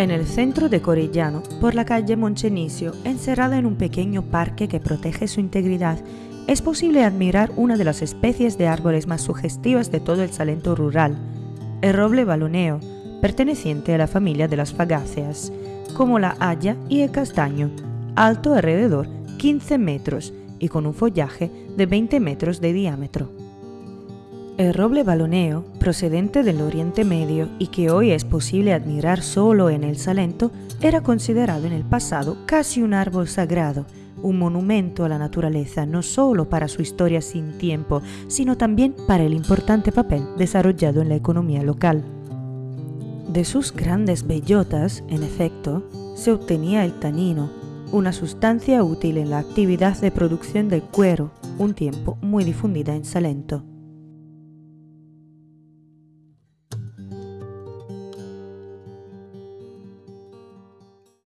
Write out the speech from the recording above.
En el centro de Corellano, por la calle Monchenicio, encerrada en un pequeño parque que protege su integridad, es posible admirar una de las especies de árboles más sugestivas de todo el Salento rural, el roble baloneo, perteneciente a la familia de las fagáceas, como la haya y el castaño, alto alrededor 15 metros y con un follaje de 20 metros de diámetro. El roble baloneo, procedente del Oriente Medio y que hoy es posible admirar solo en el Salento, era considerado en el pasado casi un árbol sagrado, un monumento a la naturaleza no solo para su historia sin tiempo, sino también para el importante papel desarrollado en la economía local. De sus grandes bellotas, en efecto, se obtenía el tanino, una sustancia útil en la actividad de producción del cuero, un tiempo muy difundida en Salento.